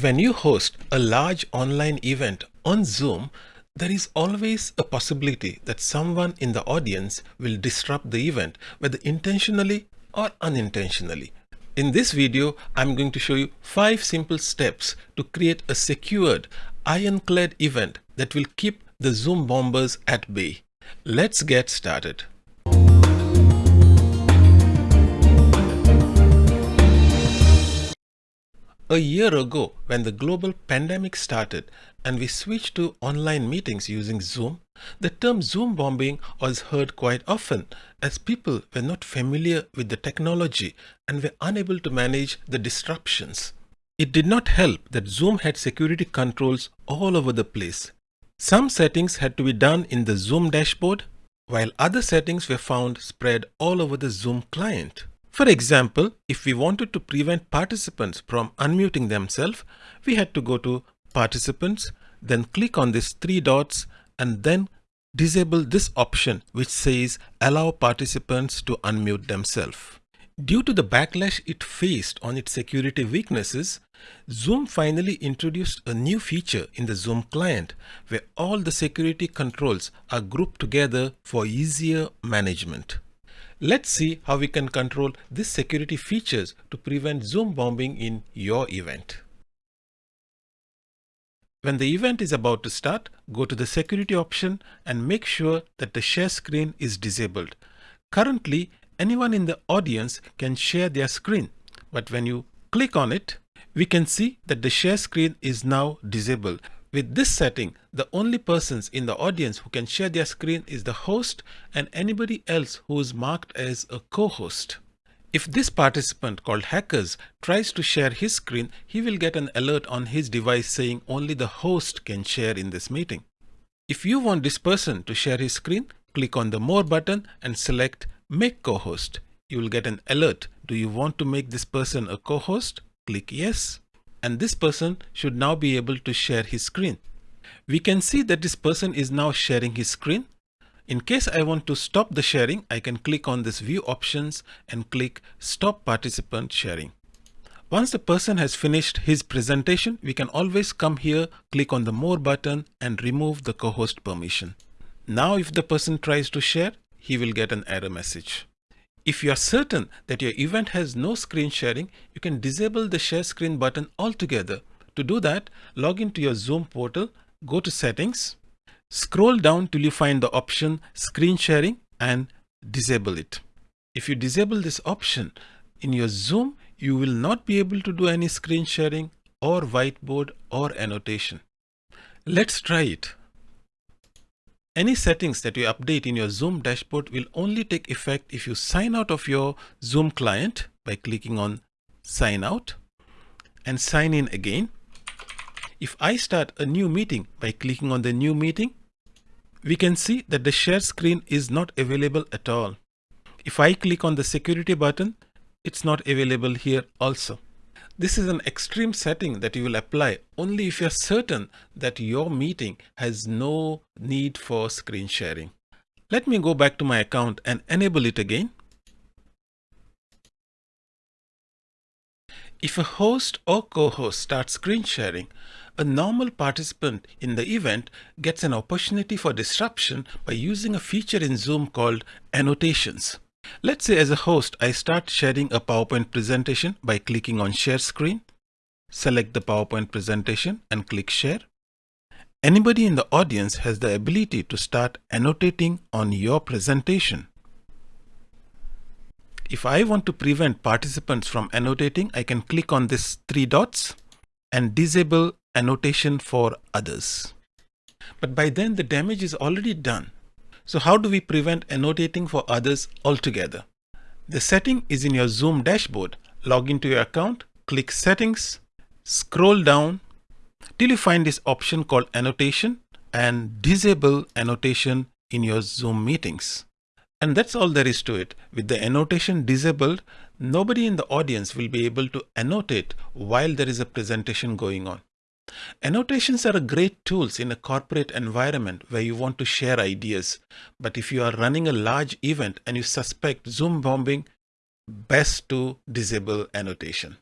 When you host a large online event on Zoom, there is always a possibility that someone in the audience will disrupt the event, whether intentionally or unintentionally. In this video, I'm going to show you five simple steps to create a secured, ironclad event that will keep the Zoom bombers at bay. Let's get started. A year ago, when the global pandemic started and we switched to online meetings using Zoom, the term Zoom bombing was heard quite often as people were not familiar with the technology and were unable to manage the disruptions. It did not help that Zoom had security controls all over the place. Some settings had to be done in the Zoom dashboard, while other settings were found spread all over the Zoom client. For example, if we wanted to prevent participants from unmuting themselves, we had to go to Participants, then click on these three dots and then disable this option which says Allow participants to unmute themselves. Due to the backlash it faced on its security weaknesses, Zoom finally introduced a new feature in the Zoom client where all the security controls are grouped together for easier management. Let's see how we can control these security features to prevent Zoom bombing in your event. When the event is about to start, go to the security option and make sure that the share screen is disabled. Currently, anyone in the audience can share their screen, but when you click on it, we can see that the share screen is now disabled. With this setting, the only persons in the audience who can share their screen is the host and anybody else who is marked as a co-host. If this participant called Hackers tries to share his screen, he will get an alert on his device saying only the host can share in this meeting. If you want this person to share his screen, click on the More button and select Make Co-host. You will get an alert. Do you want to make this person a co-host? Click Yes and this person should now be able to share his screen. We can see that this person is now sharing his screen. In case I want to stop the sharing, I can click on this view options and click stop participant sharing. Once the person has finished his presentation, we can always come here, click on the more button and remove the co-host permission. Now if the person tries to share, he will get an error message. If you are certain that your event has no screen sharing, you can disable the share screen button altogether. To do that, log into your Zoom portal, go to settings, scroll down till you find the option screen sharing and disable it. If you disable this option in your Zoom, you will not be able to do any screen sharing or whiteboard or annotation. Let's try it. Any settings that you update in your Zoom dashboard will only take effect if you sign out of your Zoom client by clicking on sign out and sign in again. If I start a new meeting by clicking on the new meeting, we can see that the share screen is not available at all. If I click on the security button, it's not available here also. This is an extreme setting that you will apply only if you're certain that your meeting has no need for screen sharing. Let me go back to my account and enable it again. If a host or co-host starts screen sharing, a normal participant in the event gets an opportunity for disruption by using a feature in Zoom called annotations. Let's say as a host, I start sharing a PowerPoint presentation by clicking on share screen. Select the PowerPoint presentation and click share. Anybody in the audience has the ability to start annotating on your presentation. If I want to prevent participants from annotating, I can click on this three dots and disable annotation for others. But by then the damage is already done. So how do we prevent annotating for others altogether? The setting is in your Zoom dashboard. Log into your account, click settings, scroll down till you find this option called annotation and disable annotation in your Zoom meetings. And that's all there is to it. With the annotation disabled, nobody in the audience will be able to annotate while there is a presentation going on. Annotations are great tools in a corporate environment where you want to share ideas. But if you are running a large event and you suspect Zoom bombing, best to disable annotation.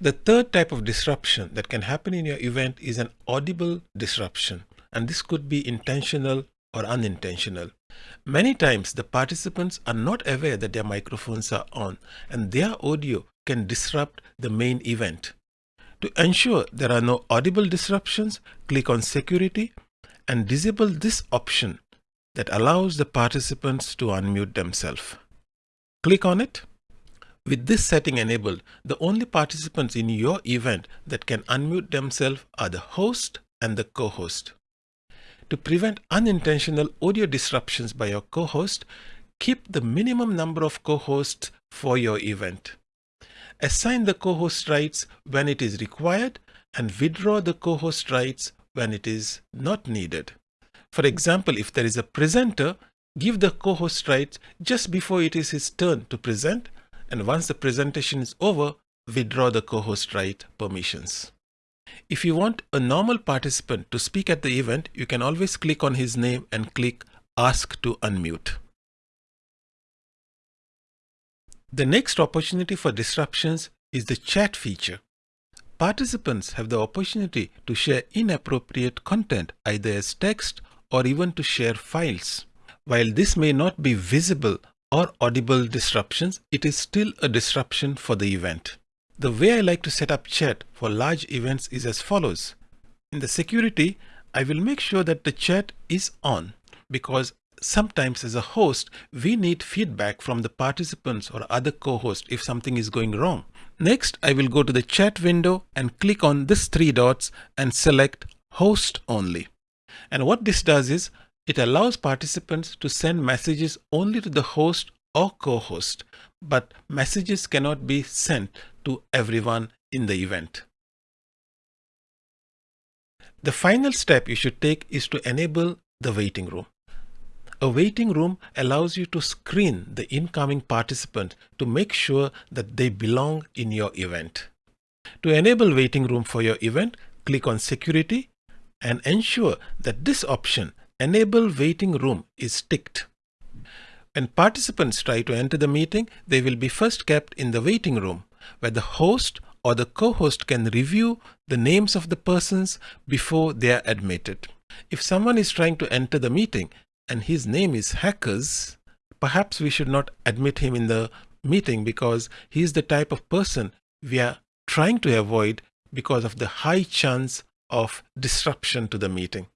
The third type of disruption that can happen in your event is an audible disruption, and this could be intentional or unintentional. Many times the participants are not aware that their microphones are on and their audio can disrupt the main event. To ensure there are no audible disruptions, click on security and disable this option that allows the participants to unmute themselves. Click on it. With this setting enabled, the only participants in your event that can unmute themselves are the host and the co-host. To prevent unintentional audio disruptions by your co-host, keep the minimum number of co-hosts for your event. Assign the co-host rights when it is required and withdraw the co-host rights when it is not needed. For example, if there is a presenter, give the co-host rights just before it is his turn to present and once the presentation is over, withdraw the co-host right permissions. If you want a normal participant to speak at the event, you can always click on his name and click Ask to Unmute. The next opportunity for disruptions is the chat feature. Participants have the opportunity to share inappropriate content either as text or even to share files. While this may not be visible or audible disruptions, it is still a disruption for the event. The way I like to set up chat for large events is as follows. In the security, I will make sure that the chat is on because sometimes as a host, we need feedback from the participants or other co-hosts if something is going wrong. Next, I will go to the chat window and click on this three dots and select host only. And what this does is it allows participants to send messages only to the host or co-host, but messages cannot be sent to everyone in the event. The final step you should take is to enable the waiting room. A waiting room allows you to screen the incoming participant to make sure that they belong in your event. To enable waiting room for your event, click on security and ensure that this option enable waiting room is ticked. When participants try to enter the meeting, they will be first kept in the waiting room where the host or the co-host can review the names of the persons before they are admitted. If someone is trying to enter the meeting and his name is Hackers, perhaps we should not admit him in the meeting because he is the type of person we are trying to avoid because of the high chance of disruption to the meeting.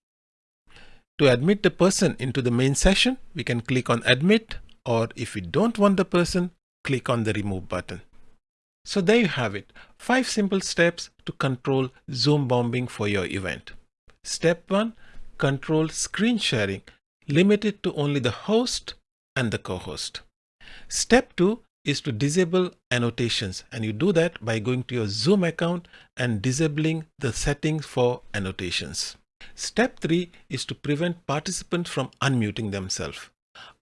To admit the person into the main session, we can click on admit or if we don't want the person, click on the remove button. So there you have it, five simple steps to control Zoom bombing for your event. Step one, control screen sharing, limit it to only the host and the co-host. Step two is to disable annotations and you do that by going to your Zoom account and disabling the settings for annotations. Step 3 is to prevent participants from unmuting themselves.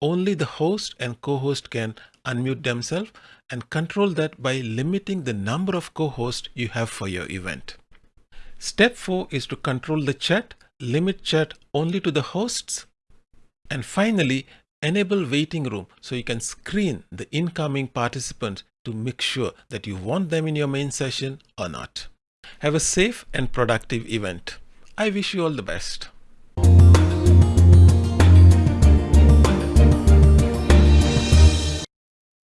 Only the host and co-host can unmute themselves and control that by limiting the number of co-hosts you have for your event. Step 4 is to control the chat, limit chat only to the hosts, and finally enable waiting room so you can screen the incoming participants to make sure that you want them in your main session or not. Have a safe and productive event. I wish you all the best.